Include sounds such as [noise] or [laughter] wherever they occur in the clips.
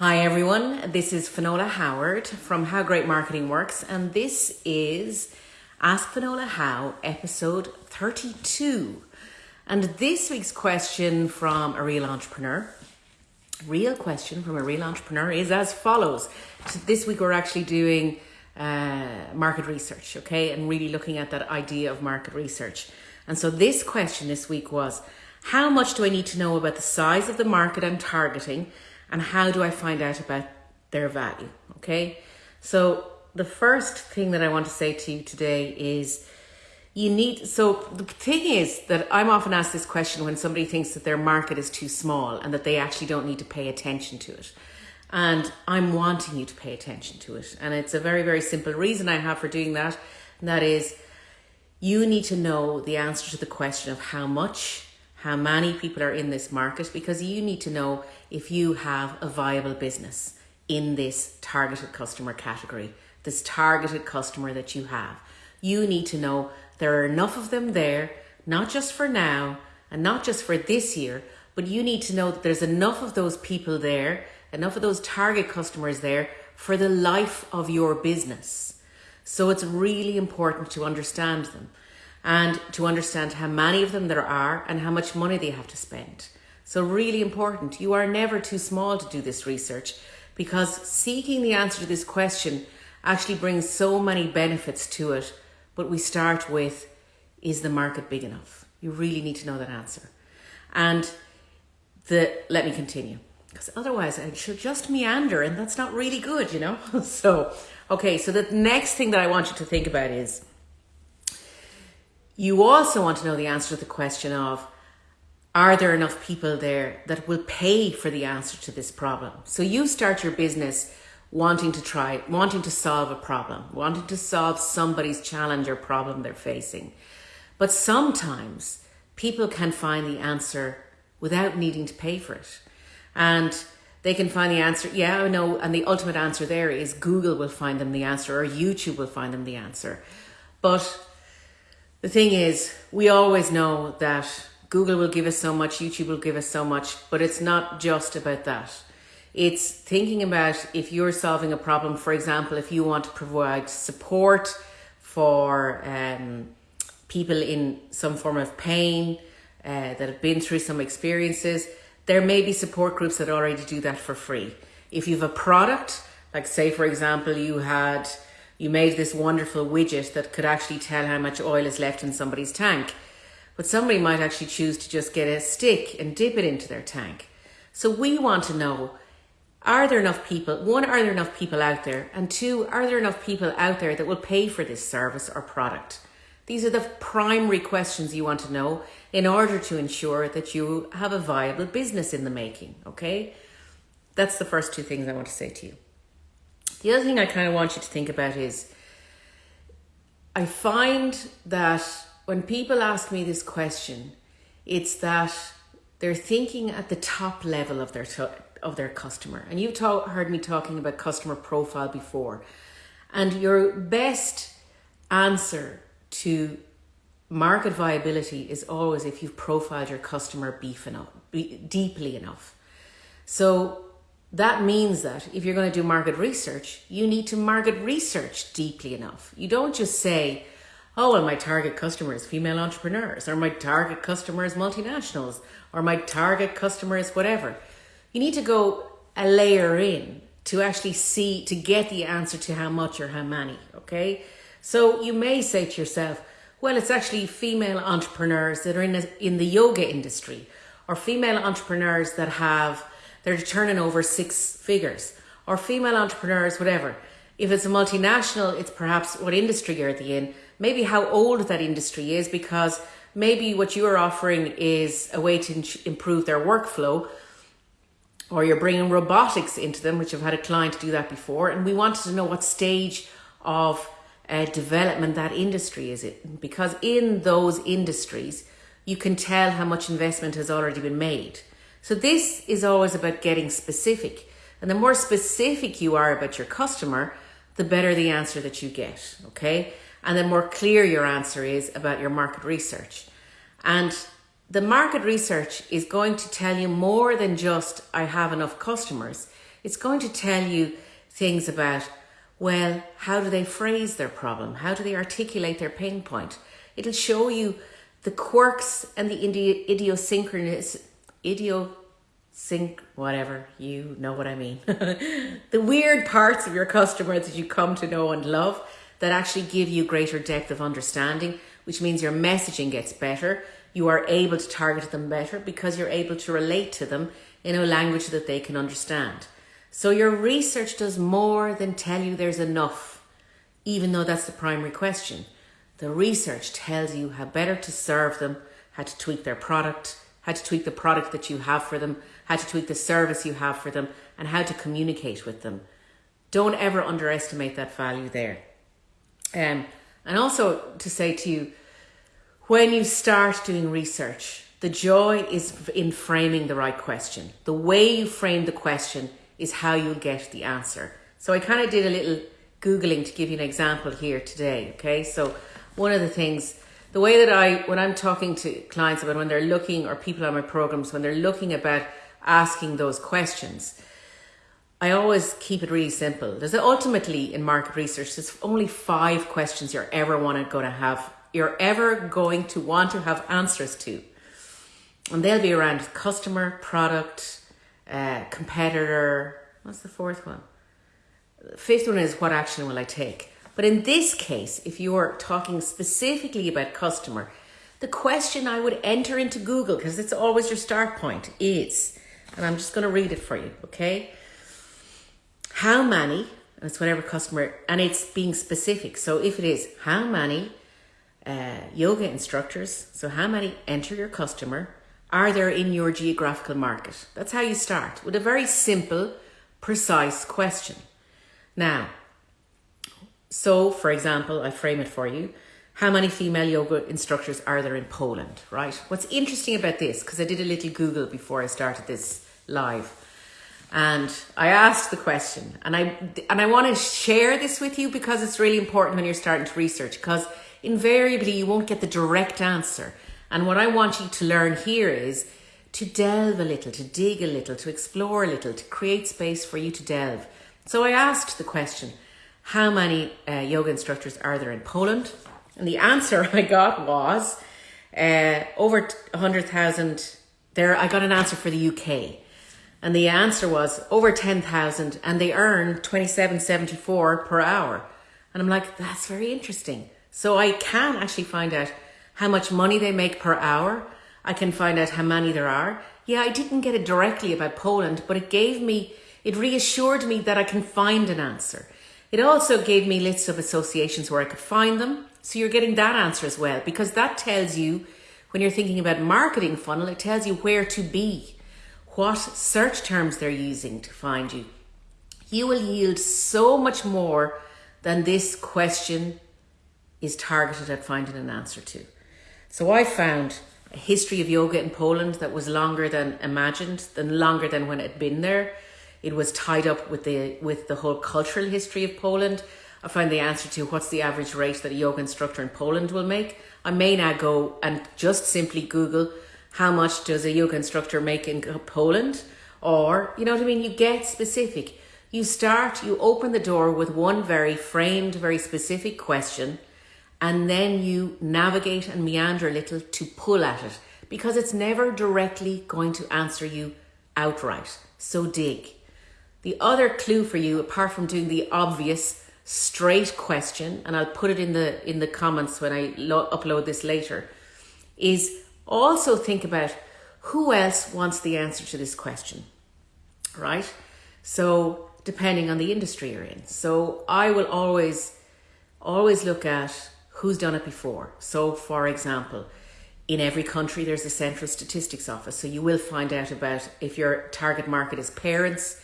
Hi everyone, this is Finola Howard from How Great Marketing Works, and this is Ask Finola How, episode 32. And this week's question from a real entrepreneur, real question from a real entrepreneur is as follows. So this week we're actually doing uh, market research, okay, and really looking at that idea of market research. And so this question this week was How much do I need to know about the size of the market I'm targeting, and how do I find out about their value? Okay, so the first thing that I want to say to you today is you need so the thing is that i'm often asked this question when somebody thinks that their market is too small and that they actually don't need to pay attention to it. And i'm wanting you to pay attention to it. And it's a very very simple reason i have for doing that. And that is you need to know the answer to the question of how much how many people are in this market because you need to know if you have a viable business in this targeted customer category this targeted customer that you have you need to know there are enough of them there, not just for now and not just for this year, but you need to know that there's enough of those people there, enough of those target customers there for the life of your business. So it's really important to understand them and to understand how many of them there are and how much money they have to spend. So, really important. You are never too small to do this research because seeking the answer to this question actually brings so many benefits to it but we start with is the market big enough? You really need to know that answer. And the let me continue because otherwise I should just meander and that's not really good, you know? [laughs] so, okay, so the next thing that I want you to think about is you also want to know the answer to the question of are there enough people there that will pay for the answer to this problem? So you start your business wanting to try, wanting to solve a problem, wanting to solve somebody's challenge or problem they're facing. But sometimes people can find the answer without needing to pay for it. And they can find the answer, yeah, I know, and the ultimate answer there is Google will find them the answer or YouTube will find them the answer. But the thing is, we always know that Google will give us so much, YouTube will give us so much, but it's not just about that. It's thinking about if you're solving a problem, for example, if you want to provide support for um, people in some form of pain uh, that have been through some experiences, there may be support groups that already do that for free. If you have a product, like say for example, you had you made this wonderful widget that could actually tell how much oil is left in somebody's tank. But somebody might actually choose to just get a stick and dip it into their tank. So we want to know are there enough people? One, are there enough people out there? And two, are there enough people out there that will pay for this service or product? These are the primary questions you want to know in order to ensure that you have a viable business in the making, okay? That's the first two things I want to say to you. The other thing I kind of want you to think about is I find that when people ask me this question, it's that they're thinking at the top level of their of their customer. And you've heard me talking about customer profile before. And your best answer to market viability is always if you've profiled your customer beef enough, be, deeply enough. So that means that if you're going to do market research, you need to market research deeply enough. You don't just say, oh, well, my target customer is female entrepreneurs, or my target customer is multinationals, or my target customer is whatever you need to go a layer in to actually see to get the answer to how much or how many okay so you may say to yourself well it's actually female entrepreneurs that are in, in the yoga industry or female entrepreneurs that have they're turning over six figures. Or female entrepreneurs whatever. If it's a multinational it's perhaps what industry you're at the in. Maybe how old that industry is because maybe what you're offering is a way to improve their workflow or you're bringing robotics into them, which I've had a client do that before, and we wanted to know what stage of uh, development that industry is it because in those industries you can tell how much investment has already been made. So this is always about getting specific, and the more specific you are about your customer, the better the answer that you get. Okay, and the more clear your answer is about your market research, and the market research is going to tell you more than just I have enough customers. It's going to tell you things about, well, how do they phrase their problem? How do they articulate their pain point? It'll show you the quirks and the idiosyncrasies, idiosync, whatever, you know what I mean. [laughs] the weird parts of your customers that you come to know and love that actually give you greater depth of understanding, which means your messaging gets better. You are able to target them better because you're able to relate to them in a language that they can understand. So your research does more than tell you there's enough, even though that's the primary question. The research tells you how better to serve them, how to tweak their product, how to tweak the product that you have for them, how to tweak the service you have for them, and how to communicate with them. Don't ever underestimate that value there. Um, and also to say to you, when you start doing research, the joy is in framing the right question. The way you frame the question is how you'll get the answer. So I kind of did a little Googling to give you an example here today. Okay, so one of the things, the way that I, when I'm talking to clients about when they're looking, or people on my programs, when they're looking about asking those questions, I always keep it really simple. There's ultimately in market research, there's only five questions you're ever want to going to have, you're ever going to want to have answers to. And they'll be around customer, product, uh, competitor. What's the fourth one? Fifth one is what action will I take? But in this case, if you're talking specifically about customer, the question I would enter into Google, because it's always your start point, is, and I'm just going to read it for you, okay? How many, it's whatever customer, and it's being specific. So if it is, how many uh, yoga instructors, so how many enter your customer, are there in your geographical market? That's how you start with a very simple, precise question. Now, so for example, I frame it for you. How many female yoga instructors are there in Poland, right? What's interesting about this, because I did a little Google before I started this live, and I asked the question, and I and I want to share this with you because it's really important when you're starting to research, because invariably you won't get the direct answer. And what I want you to learn here is to delve a little, to dig a little, to explore a little, to create space for you to delve. So I asked the question, how many uh, yoga instructors are there in Poland? And the answer [laughs] I got was uh, over 100,000. There, I got an answer for the UK. And the answer was over 10,000 and they earn 27.74 per hour. And I'm like, that's very interesting. So I can actually find out how much money they make per hour. I can find out how many there are. Yeah, I didn't get it directly about Poland, but it gave me, it reassured me that I can find an answer. It also gave me lists of associations where I could find them. So you're getting that answer as well, because that tells you, when you're thinking about marketing funnel, it tells you where to be, what search terms they're using to find you. You will yield so much more than this question is targeted at finding an answer to. So I found a history of yoga in Poland that was longer than imagined, than longer than when it had been there. It was tied up with the with the whole cultural history of Poland. I found the answer to what's the average rate that a yoga instructor in Poland will make. I may now go and just simply Google how much does a yoga instructor make in Poland, or you know what I mean. You get specific. You start. You open the door with one very framed, very specific question and then you navigate and meander a little to pull at it because it's never directly going to answer you outright. So dig. The other clue for you, apart from doing the obvious straight question, and I'll put it in the in the comments when I lo- upload this later, is also think about who else wants the answer to this question, right? So depending on the industry you're in. So I will always always look at who's done it before. So, for example, in every country there's a central statistics office. So you will find out about if your target market is parents,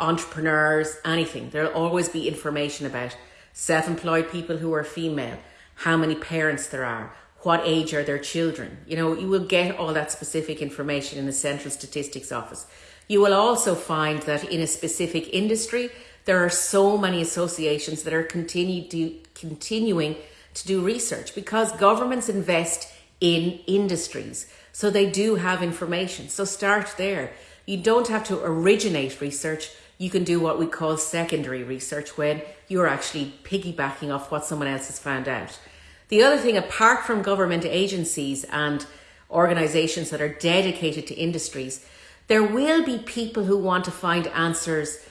entrepreneurs, anything. There'll always be information about self employed people who are female, how many parents there are, what age are their children. You know, you will get all that specific information in the central statistics office. You will also find that in a specific industry, there are so many associations that are continue to, continuing to do research because governments invest in industries. So they do have information. So start there. You don't have to originate research. You can do what we call secondary research when you're actually piggybacking off what someone else has found out. The other thing, apart from government agencies and organizations that are dedicated to industries, there will be people who want to find answers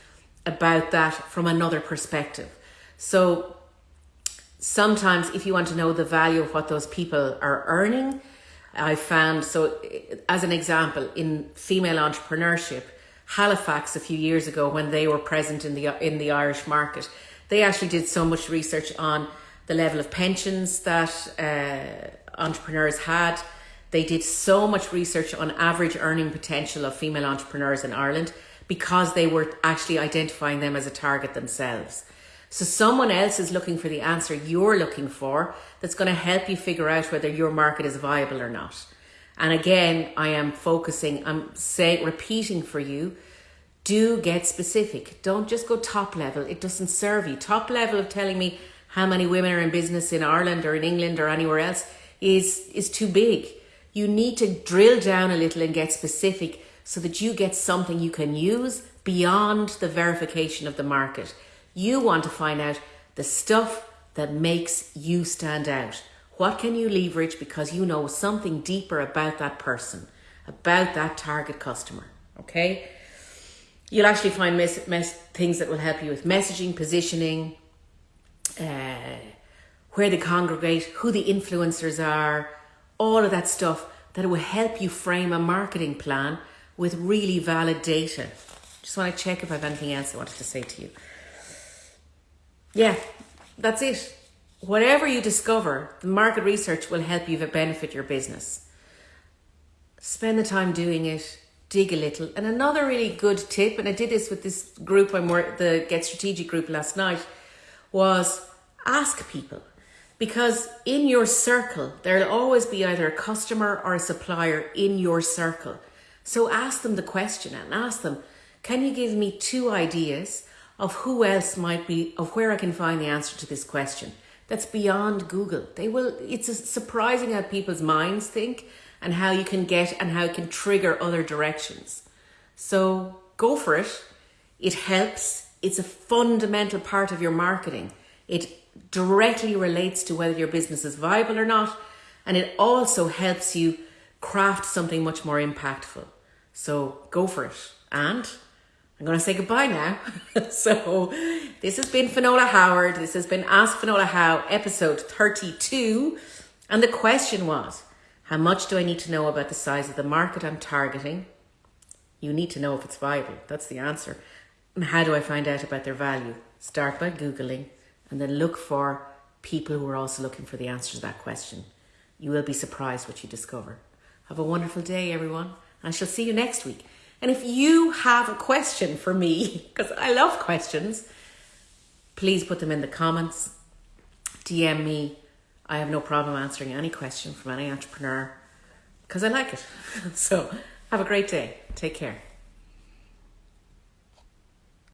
about that from another perspective. So sometimes if you want to know the value of what those people are earning, I found so as an example in female entrepreneurship, Halifax a few years ago when they were present in the in the Irish market, they actually did so much research on the level of pensions that uh, entrepreneurs had. They did so much research on average earning potential of female entrepreneurs in Ireland because they were actually identifying them as a target themselves. So someone else is looking for the answer you're looking for that's going to help you figure out whether your market is viable or not. And again, I am focusing, I'm saying, repeating for you, do get specific. Don't just go top level. It doesn't serve you. Top level of telling me how many women are in business in Ireland or in England or anywhere else is, is too big. You need to drill down a little and get specific so that you get something you can use beyond the verification of the market. You want to find out the stuff that makes you stand out. What can you leverage because you know something deeper about that person, about that target customer? Okay? You'll actually find mes- mes- things that will help you with messaging, positioning, uh, where they congregate, who the influencers are, all of that stuff that will help you frame a marketing plan with really valid data. Just want to check if I have anything else I wanted to say to you yeah, that's it. Whatever you discover, the market research will help you benefit your business. Spend the time doing it, dig a little. And another really good tip, and I did this with this group I'm the Get Strategic group last night, was ask people. Because in your circle, there'll always be either a customer or a supplier in your circle. So ask them the question and ask them, can you give me two ideas of who else might be, of where I can find the answer to this question. That's beyond Google. They will, it's surprising how people's minds think and how you can get and how it can trigger other directions. So go for it. It helps. It's a fundamental part of your marketing. It directly relates to whether your business is viable or not. And it also helps you craft something much more impactful. So go for it. And I'm going to say goodbye now. [laughs] so, this has been Finola Howard. This has been Ask Finola How, episode 32. And the question was How much do I need to know about the size of the market I'm targeting? You need to know if it's viable. That's the answer. And how do I find out about their value? Start by Googling and then look for people who are also looking for the answer to that question. You will be surprised what you discover. Have a wonderful day, everyone. I shall see you next week. And if you have a question for me, [laughs] because I love questions, please put them in the comments. DM me. I have no problem answering any question from any entrepreneur because I like it. [laughs] So have a great day. Take care.